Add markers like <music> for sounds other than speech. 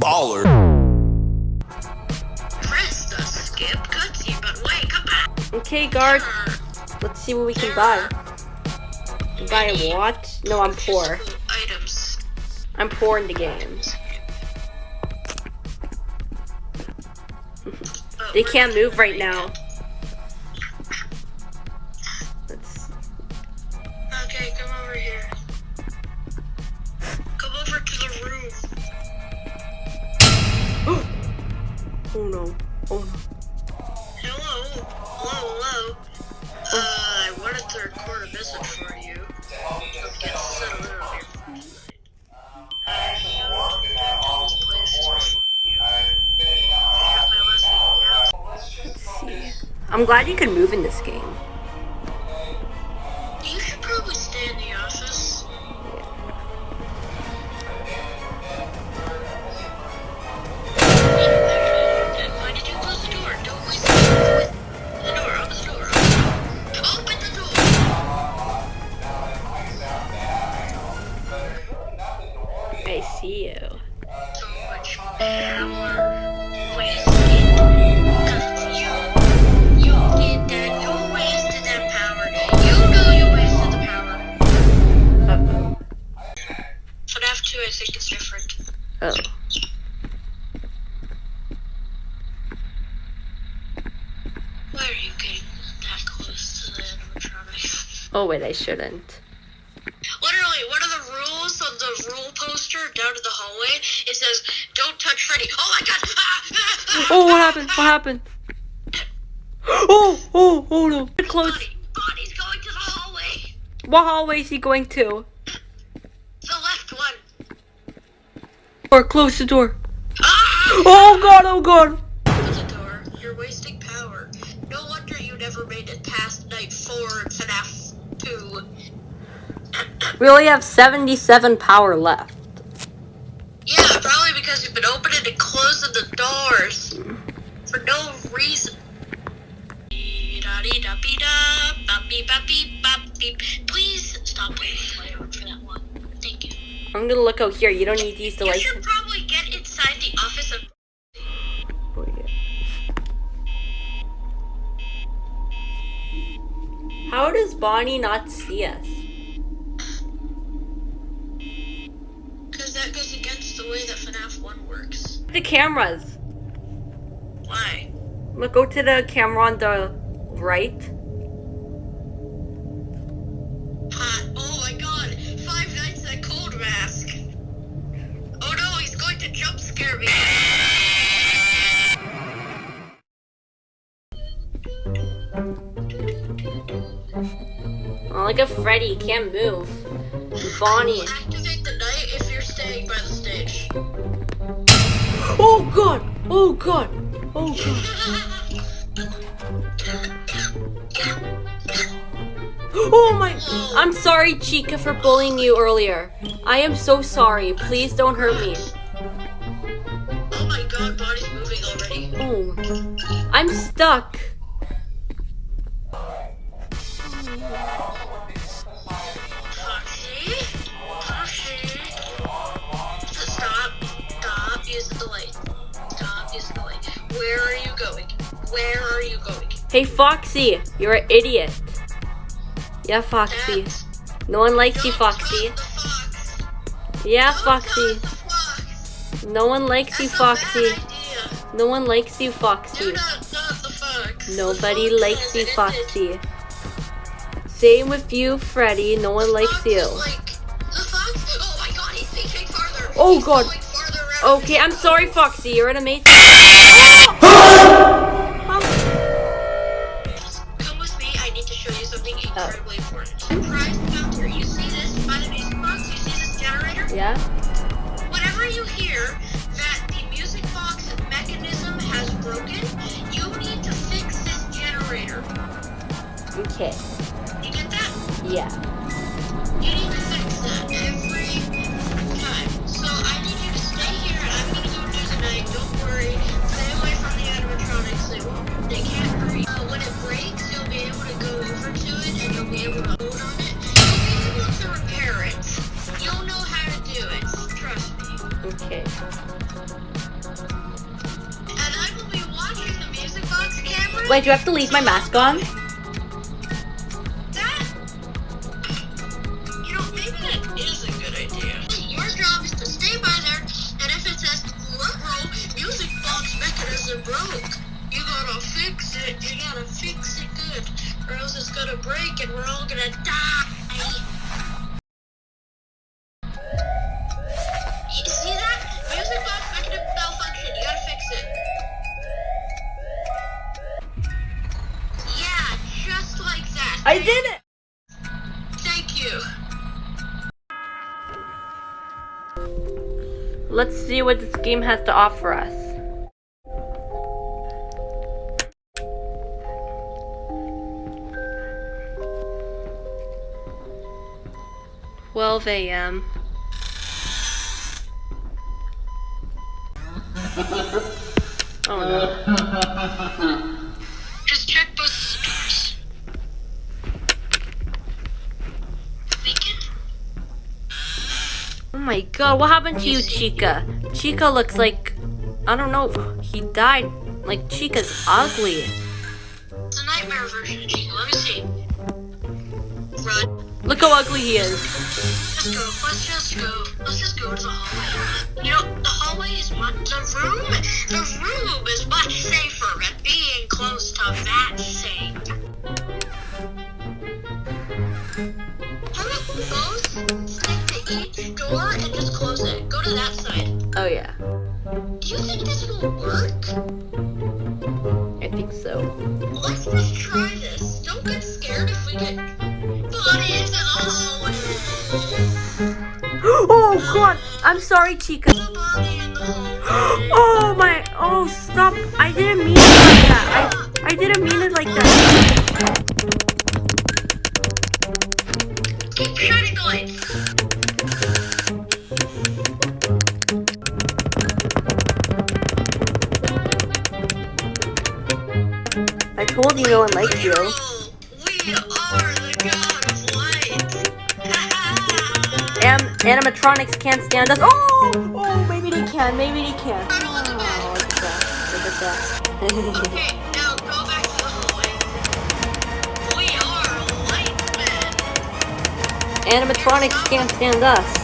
Baller. Press the skip cutscene, but wait, come back. Okay, guard. Let's see what we can buy. Buy a watch? No, I'm poor. Items. I'm poor in the game. <laughs> They can't move right now. Oh no. Oh no. Hello. Hello, hello. Uh, I wanted to record a message for you. Get settled in on your This place is for you. Here's my lesson. Let's see. I'm glad you can move in this game. Oh wait, I shouldn't. Literally, one of the rules on the rule poster down in the hallway, it says, don't Freddy. Oh my god! Ah, ah, ah, Oh, what happened? What happened? Oh, oh, oh no. Get close. Bonnie, Bonnie's going to the hallway. What hallway is he going to? The left one. Or close the door. Ah! Oh god, oh god. Open the door. You're wasting power. No wonder you never made it past night four in FNAF 2. We only have 77 power left. Yeah, because you've been opening and closing the doors for no reason. Please stop waiting for that one. Thank you. I'm gonna look out here. You don't need to use You should probably get inside the office of. How does Bonnie not see us? The cameras. Why? Look, go to the camera on the right. Oh my god. Five Nights at Cold Mask. Oh no, he's going to jump scare me. Oh, look at Freddy. He can't move. Bonnie. Activate the night if you're staying by the stage. Oh god. Oh god. Oh god. Oh my. I'm sorry, Chica, for bullying you earlier. I am so sorry. Please don't hurt me. Oh my god, body's moving already. Oh. I'm stuck. Where are you going? Hey, Foxy. You're an idiot. Yeah, Foxy. That's- No one likes you, Foxy. fox. Yeah, Foxy. fox. No one likes you, That's bad Foxy. No one likes you, Foxy. not the fox. Nobody likes you. Foxy. Same with you, Freddy. No one likes you. like-? Oh my god, he's farther. Oh god. Okay, I'm sorry, Foxy. You're an amazing. <laughs> <laughs> Ah! Need to show you something Oh. incredibly important. Surprise counter. You see this by the music box? You see this generator? Yeah. Whenever you hear that the music box mechanism has broken, you need to fix this generator. Okay. You get that? Yeah. You need to fix that every time. So I need you to stay here, and I'm gonna go do tonight. Don't worry. Stay away from the animatronics. They won't. They can't hurt. Uh, when it breaks, over to it, and you'll be able to hold on it. You'll be able to repair it. You'll know how to do it. Trust me. Okay. And I will be watching the music box camera. Wait, do I have to leave my mask on? That, you know, maybe that is a good idea. Your job is to stay by there, and if it says "Ruh-roh, music box mechanism broke, you gotta fix it. You gotta fix it good, or else it's gonna break and we're all gonna die. You see that? Music box mechanism malfunction. You gotta fix it. Yeah, just like that. I did it! Thank you. Let's see what this game has to offer us. Twelve AM. <laughs> Oh no. <laughs> Just check both doors. Vacant. Oh my god, what happened to you, Chica? Chica looks like. I don't know. He died. Like, Chica's ugly. It's a nightmare version of Chica. Let me see. Run. Look how ugly he is. Let's go. Let's just go. Let's just go to the hallway. You know, the hallway is much. The room. The room is much safer at being close to that thing. Both stick to each door and just close it? Go to that side. Oh, yeah. Do you think this will work? Oh, God. I'm sorry, Chica. There's a body in the hallway. Oh, my. Oh, stop. I didn't mean it like that. I, I didn't mean it like that. Keep shining the. I told you no one liked you. Animatronics can't stand us. Oh! Oh, maybe they can. Maybe they can. Oh, look at that. Look at that. okay, now go back to the hallway. We are light men. animatronics can't stand us.